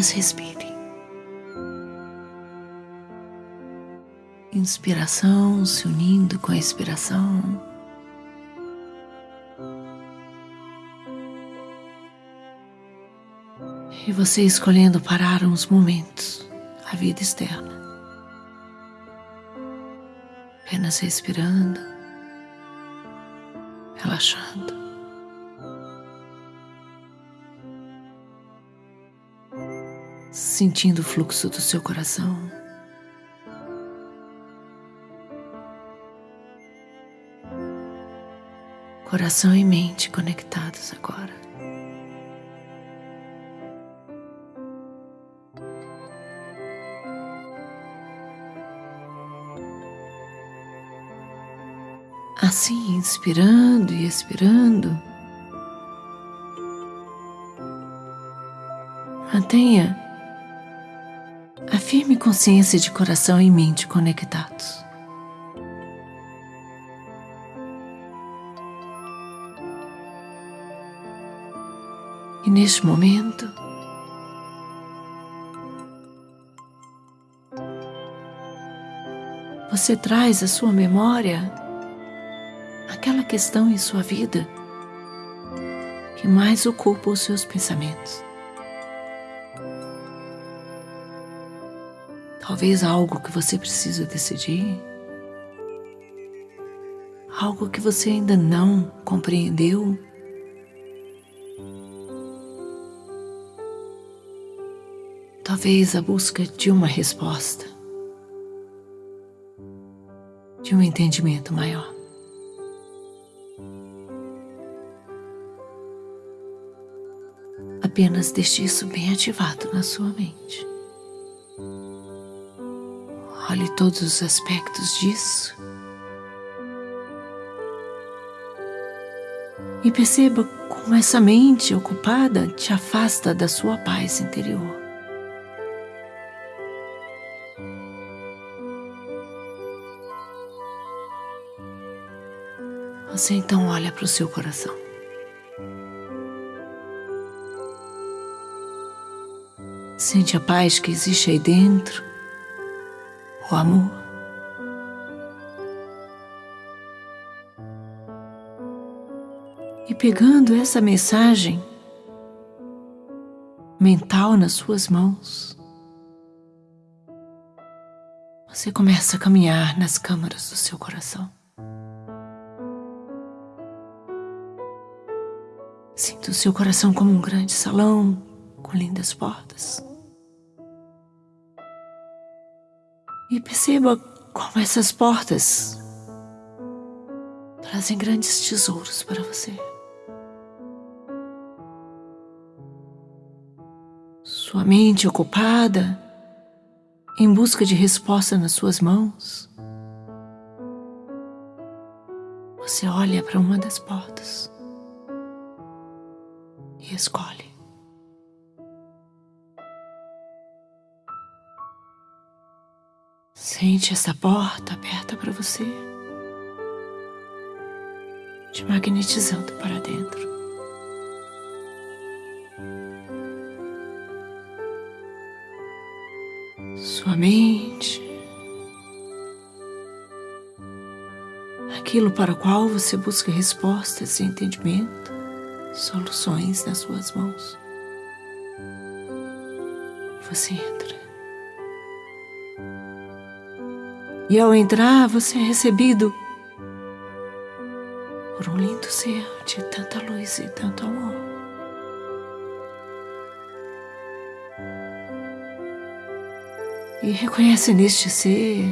Apenas respire. Inspiração se unindo com a expiração. E você escolhendo parar uns momentos a vida externa. Apenas respirando, relaxando. Sentindo o fluxo do seu coração. Coração e mente conectados agora. Assim, inspirando e expirando, mantenha consciência de coração e mente conectados. E neste momento, você traz à sua memória aquela questão em sua vida que mais ocupa os seus pensamentos. Talvez algo que você precisa decidir, algo que você ainda não compreendeu. Talvez a busca de uma resposta, de um entendimento maior. Apenas deixe isso bem ativado na sua mente. Olhe todos os aspectos disso. E perceba como essa mente ocupada te afasta da sua paz interior. Você então olha para o seu coração. Sente a paz que existe aí dentro, o amor. E pegando essa mensagem mental nas suas mãos, você começa a caminhar nas câmaras do seu coração. Sinta o seu coração como um grande salão com lindas portas. E perceba como essas portas trazem grandes tesouros para você. Sua mente ocupada em busca de resposta nas suas mãos. Você olha para uma das portas e escolhe. Sente essa porta aberta para você, te magnetizando para dentro. Sua mente, aquilo para o qual você busca respostas e entendimento, soluções nas suas mãos. Você entra. E ao entrar, você é recebido por um lindo ser de tanta luz e tanto amor. E reconhece neste ser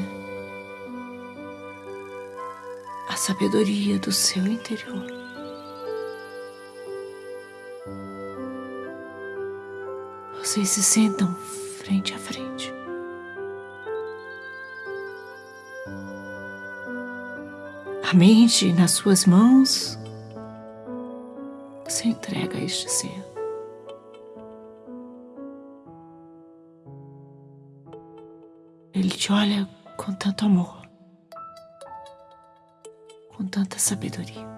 a sabedoria do seu interior. Vocês se sentam frente a frente. A mente nas suas mãos, você entrega a este ser. Ele te olha com tanto amor, com tanta sabedoria.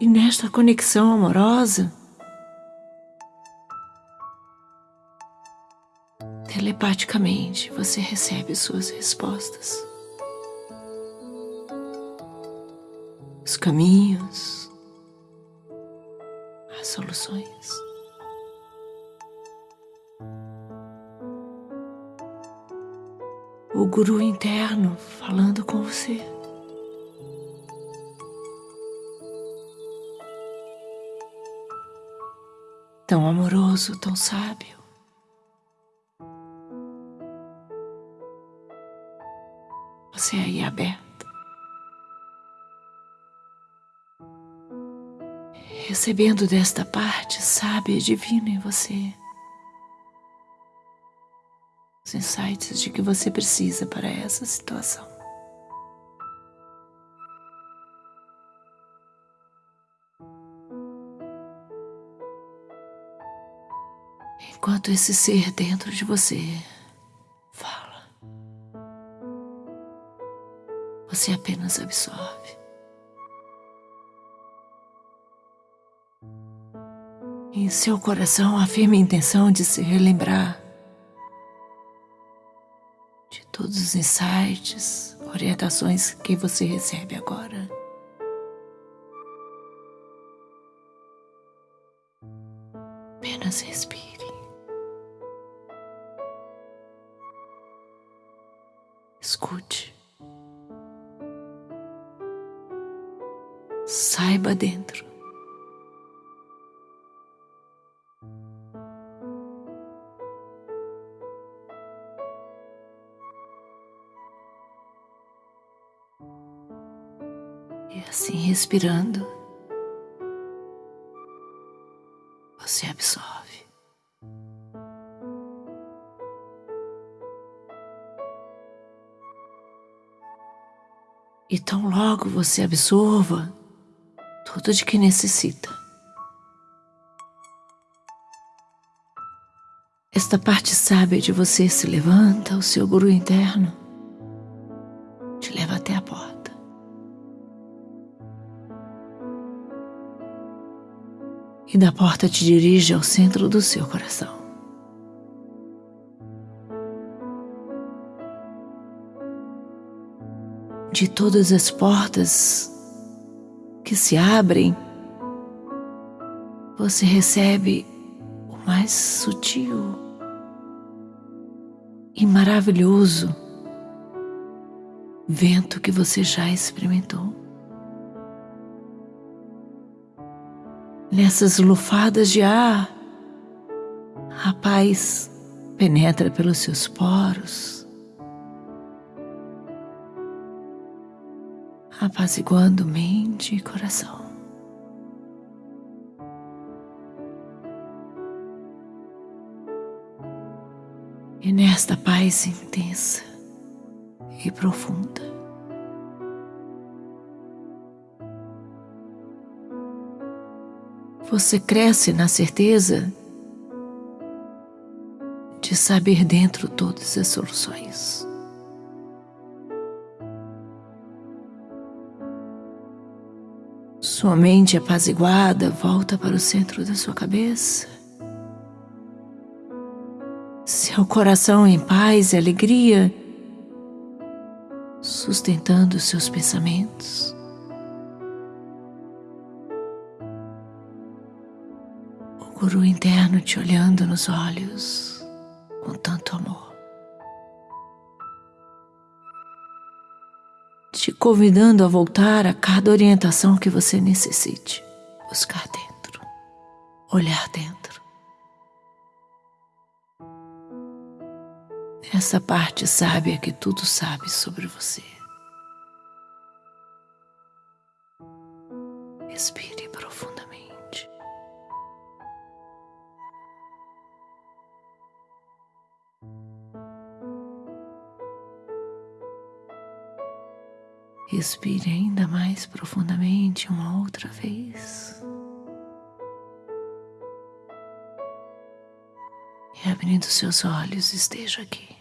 E nesta conexão amorosa, telepaticamente você recebe suas respostas. Os caminhos, as soluções. O guru interno falando com você. Tão amoroso, tão sábio. Aberto. Recebendo desta parte sábia e divina em você. Os insights de que você precisa para essa situação. Enquanto esse ser dentro de você Você apenas absorve. Em seu coração, a firme intenção de se relembrar de todos os insights, orientações que você recebe agora. Apenas respire. Escute. Saiba dentro. E assim respirando, você absorve. E tão logo você absorva, tudo de que necessita. Esta parte sábia de você se levanta, o seu guru interno te leva até a porta. E da porta te dirige ao centro do seu coração. De todas as portas que se abrem, você recebe o mais sutil e maravilhoso vento que você já experimentou. Nessas lufadas de ar, a paz penetra pelos seus poros apaziguando mente e coração. E nesta paz intensa e profunda, você cresce na certeza de saber dentro todas as soluções. Sua mente apaziguada volta para o centro da sua cabeça. Seu coração em paz e alegria, sustentando seus pensamentos. O guru interno te olhando nos olhos com tanto amor. Te convidando a voltar a cada orientação que você necessite. Buscar dentro, olhar dentro. Essa parte sábia que tudo sabe sobre você. Respire Respire ainda mais profundamente uma outra vez. E abrindo seus olhos, esteja aqui.